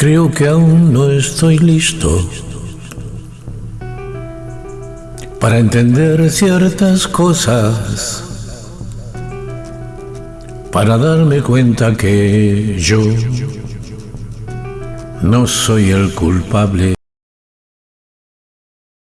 Creo que aún no estoy listo para entender ciertas cosas, para darme cuenta que yo no soy el culpable.